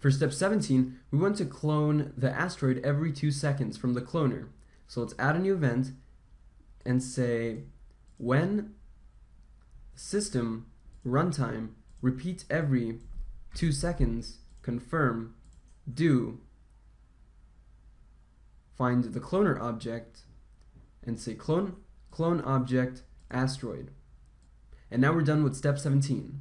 For step 17, we want to clone the asteroid every two seconds from the cloner. So let's add a new event and say when system runtime repeats every two seconds, confirm do find the cloner object and say clone clone object asteroid. And now we're done with step 17.